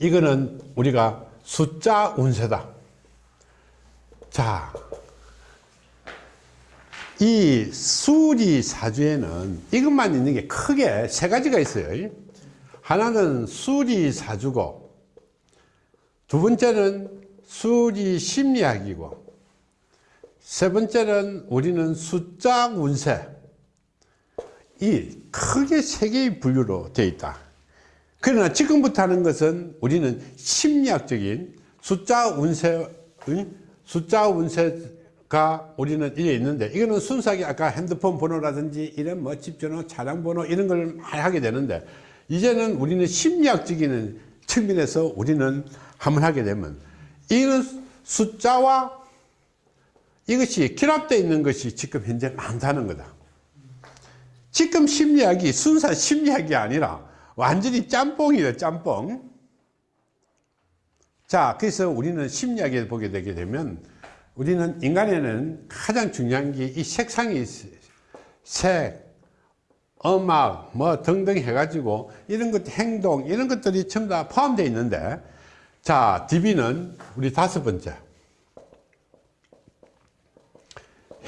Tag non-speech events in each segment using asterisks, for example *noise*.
이거는 우리가 숫자 운세다. 자, 이 수리 사주에는 이것만 있는 게 크게 세 가지가 있어요. 하나는 수리 사주고, 두 번째는 수리 심리학이고, 세 번째는 우리는 숫자 운세. 이 크게 세 개의 분류로 되어 있다. 그러나 지금부터 하는 것은 우리는 심리학적인 숫자 운세, 숫자 운세가 우리는 이래 있는데 이거는 순수하게 아까 핸드폰 번호라든지 이런 뭐 집전호, 차량 번호 이런 걸 많이 하게 되는데 이제는 우리는 심리학적인 측면에서 우리는 한번 하게 되면 이는 숫자와 이것이 결합되어 있는 것이 지금 현재 많다는 거다. 지금 심리학이 순수 심리학이 아니라 완전히 짬뽕이에요 짬뽕. 자 그래서 우리는 심리학에 보게 되게 되면 우리는 인간에는 가장 중요한 게 이 색상이 색, 음악 뭐 등등 해가지고 이런 것 행동 이런 것들이 전부 다 포함되어 있는데 자 DB는 우리 다섯 번째.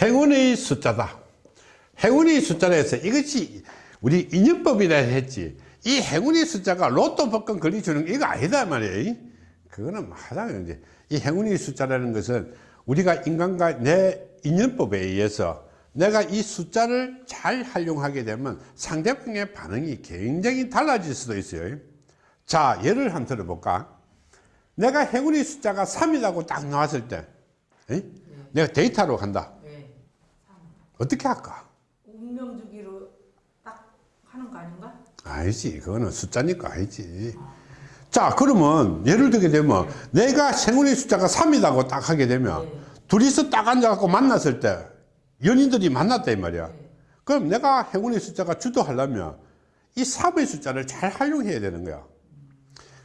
행운의 숫자다. 행운의 숫자라 해서 이것이 우리 인연법이라 했지 이 행운의 숫자가 로또 복권 걸려주는 이거 아니다 말이에요. 그거는 하다가 이제. 이 행운의 숫자라는 것은 우리가 인간과 내 인연법에 의해서 내가 이 숫자를 잘 활용하게 되면 상대방의 반응이 굉장히 달라질 수도 있어요. 자 예를 한번 들어볼까? 내가 행운의 숫자가 3이라고 딱 나왔을 때 네. 내가 데이터로 간다. 네. 어떻게 할까 운명주기로 딱 하는 거 아니지. 그거는 숫자니까 아니지. 자 그러면 예를 들게 되면 내가 생운의 숫자가 3이라고 딱 하게 되면 네. 둘이서 딱 앉아갖고 만났을 때 연인들이 만났다 이 말이야. 네. 그럼 내가 행운의 숫자가 주도하려면 이 3의 숫자를 잘 활용해야 되는 거야.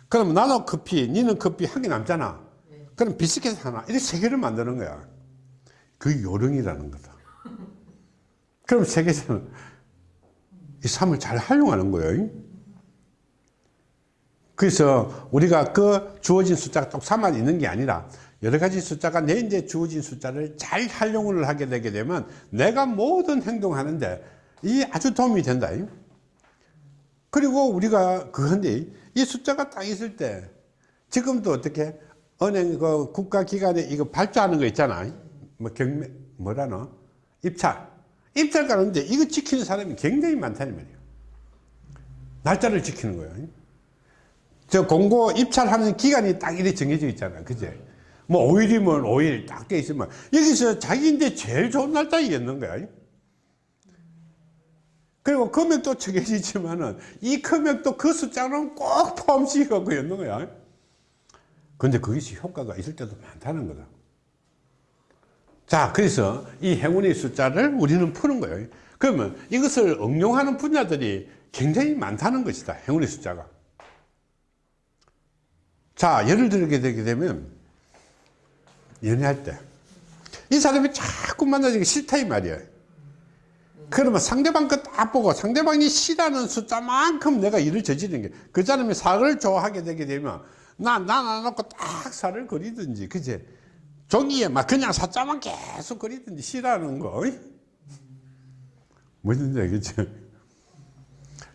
그럼 나는 커피 니는 커피 한 개 남잖아. 네. 그럼 비스킷 하나 이렇게 세 개를 만드는 거야. 그 요령이라는 거다. *laughs* 그럼 세계에서는 이 삶을 잘 활용하는 거예요. 그래서 우리가 그 주어진 숫자가 딱 3만 있는 게 아니라 여러 가지 숫자가 내 이제 주어진 숫자를 잘 활용을 하게 되게 되면 내가 모든 행동하는데 이 아주 도움이 된다. 그리고 우리가 그건데 이 숫자가 딱 있을 때 지금도 어떻게 은행 그 국가기관에 이거 발주하는 거 있잖아. 뭐 경매 뭐라노 입찰 입찰 가는데 이거 지키는 사람이 굉장히 많다는 말이에요. 날짜를 지키는 거예요. 저 공고 입찰하는 기간이 딱 이렇게 정해져 있잖아. 그제? 뭐 5일이면 5일 딱 돼 있으면 여기서 자기인데 제일 좋은 날짜 이겠는 거야. 그리고 금액도 정해지지만은 이 금액도 그 숫자는 꼭 포함시켜갖고 있는 거야. 근데 그것이 효과가 있을 때도 많다는 거다. 자 그래서 이 행운의 숫자를 우리는 푸는 거예요. 그러면 이것을 응용하는 분야들이 굉장히 많다는 것이다 행운의 숫자가. 자 예를 들게 되게 되면 연애할 때 이 사람이 자꾸 만나기 싫다 이 말이야 그러면 상대방 거 딱 보고 상대방이 싫어하는 숫자만큼 내가 일을 저지르는 게 그 사람이 사를 좋아하게 되게 되면 나나 놓고 딱 사를 그리든지 그제 종이에 막 그냥 사자만 계속 그리든지 싫어하는 거. 뭐든지 알겠죠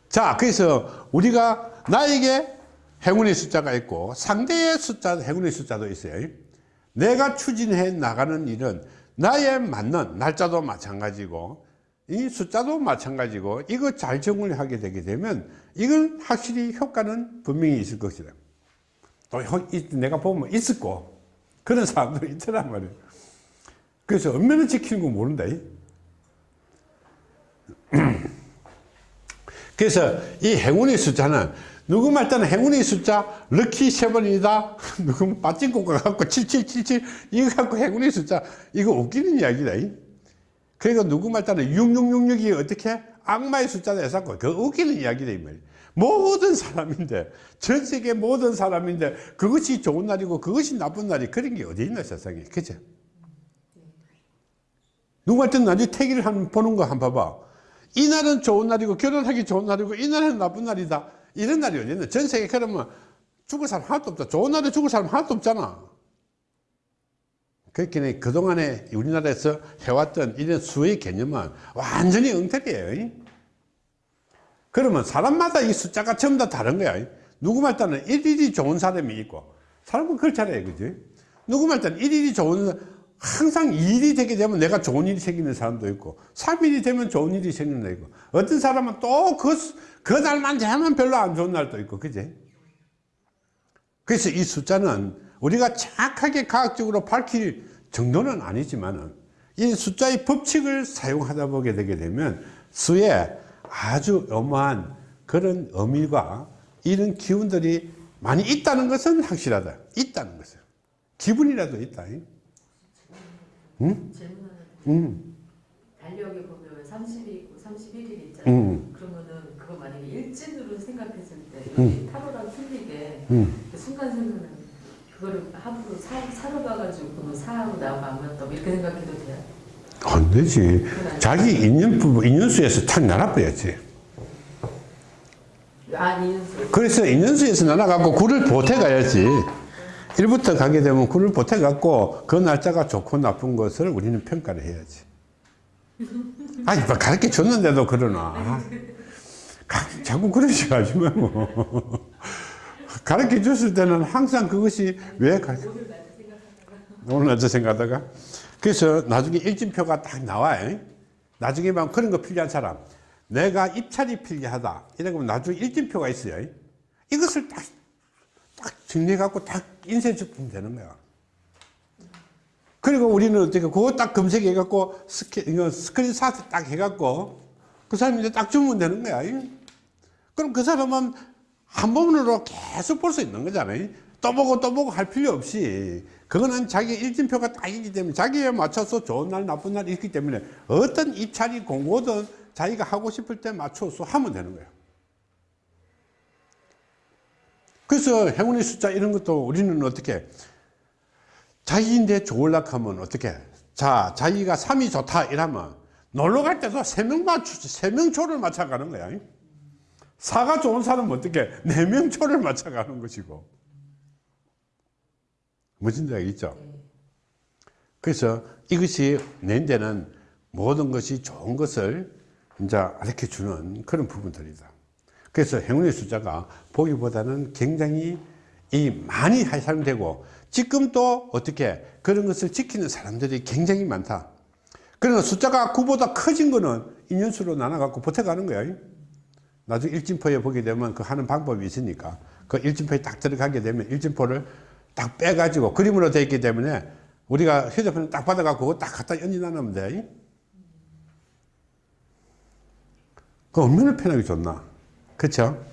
자 그래서 우리가 나에게 행운의 숫자가 있고 상대의 숫자 행운의 숫자도 있어요. 내가 추진해 나가는 일은 나에 맞는 날짜도 마찬가지고 이 숫자도 마찬가지고 이거 잘 정리하게 되게 되면 이건 확실히 효과는 분명히 있을 것이다. 또 내가 보면 있을 거 그런 사람들이 있더란 말이에요. 그래서 얼마나 지키는 거 모른다. *clears throat* 그래서 이 행운의 숫자는 누구 말따는 행운의 숫자? 럭키 세번이다. *laughs* 누구 빠진코가 갖고 7777 이거 갖고 행운의 숫자. 이거 웃기는 이야기다 그러니까 누구 말따는 6666이 어떻게? 악마의 숫자다 해서 그 웃기는 이야기다 이 말이야 모든 사람인데 전 세계 모든 사람인데 그것이 좋은 날이고 그것이 나쁜 날이 그런 게 어디 있나 세상에 그죠 누구한테 나중에 태기를 한 보는 거 한번 봐봐 이 날은 좋은 날이고 결혼하기 좋은 날이고 이 날은 나쁜 날이다 이런 날이 어디 있나 전 세계 그러면 죽을 사람 하나도 없다. 좋은 날에 죽을 사람 하나도 없잖아. 그렇게 그동안에 우리나라에서 해왔던 이런 수의 개념은 완전히 엉터리예요. 그러면 사람마다 이 숫자가 전부 다 다른 거야. 누구 말따는 일일이 좋은 사람이 있고, 사람은 그렇잖아요. 그지? 누구 말따는 일일이 좋은, 항상 일이 되게 되면 내가 좋은 일이 생기는 사람도 있고, 3일이 되면 좋은 일이 날 있고, 어떤 사람은 또 그, 그 날만 되면 별로 안 좋은 날도 있고, 그지? 그래서 이 숫자는 우리가 정확하게 과학적으로 밝힐 정도는 아니지만 은 이 숫자의 법칙을 사용하다 보게 되게 되면 수에 아주 어마한 그런 의미가 이런 기운들이 많이 있다는 것은 확실하다. 있다는 것은. 기분이라도 있다. 응? 응. 달력에 보면 30이 있고 31일이 있잖아요. 응. 그러면은 그거 만약에 일진으로 생각했을 때 응. 타로랑 틀리게 응. 그 순간순간은 그거를 함부로 사, 사러 가가지고 사하고 나하고 안 맞다고 이렇게 생각해도 돼요? 안 되지. 자기 인연 부부, 인연수에서 탁 나눠버렸지. 아니 그래서 인연수에서 나눠갖고 굴을 보태가야지. 1부터 가게 되면 굴을 보태갖고 그 날짜가 좋고 나쁜 것을 우리는 평가를 해야지. 아니, 뭐 가르쳐 줬는데도 그러나. 가- 자꾸 그러지 마지 뭐. 가르쳐 줬을 때는 항상 그것이 왜 가, 오늘 낮에 생각하다가. 그래서 나중에 일진표가 딱 나와요. 나중에 막 그런 거 필요한 사람. 내가 입찰이 필요하다. 이러면 나중에 일진표가 있어요. 이것을 딱, 딱 정리해 갖고 딱 인쇄 주면 되는 거야. 그리고 우리는 어떻게, 그거 딱 검색해 갖고 스크, 이거 스크린샷 딱 해 갖고 그 이제 딱 주면 되는 거야. 그럼 그 사람은 한 번으로 계속 볼 수 있는 거잖아요. 또 보고 또 보고 할 필요 없이 그거는 자기 일진표가 딱 있기 때문에 자기에 맞춰서 좋은 날 나쁜 날 있기 때문에 어떤 입찰이 공고든 자기가 하고 싶을 때 맞춰서 하면 되는 거예요. 그래서 행운의 숫자 이런 것도 우리는 어떻게 자기인데 좋을락 하면 어떻게 자 자기가 3이 좋다 이러면 놀러 갈 때도 세명 맞추 세명 초를 맞춰가는 거야. 사가 좋은 사람은 어떻게 네명 초를 맞춰가는 것이고 무슨 데가 있죠. 그래서 이것이 내 데는 모든 것이 좋은 것을 이제 알려 주는 그런 부분들이다. 그래서 행운의 숫자가 보기보다는 굉장히 이 많이 사용되고 지금 또 어떻게 그런 것을 지키는 사람들이 굉장히 많다. 그러나 숫자가 9보다 커진 거는 인연수로 나눠갖고 버텨가는 거야. 나중에 일진포에 보게 되면 그 하는 방법이 있으니까 그 일진포에 딱 들어가게 되면 일진포를 딱 빼가지고 그림으로 되어 있기 때문에 우리가 휴대폰을 딱 받아갖고 딱 갖다 연진하면 돼. 그 얼마나 편하게 좋나. 그쵸?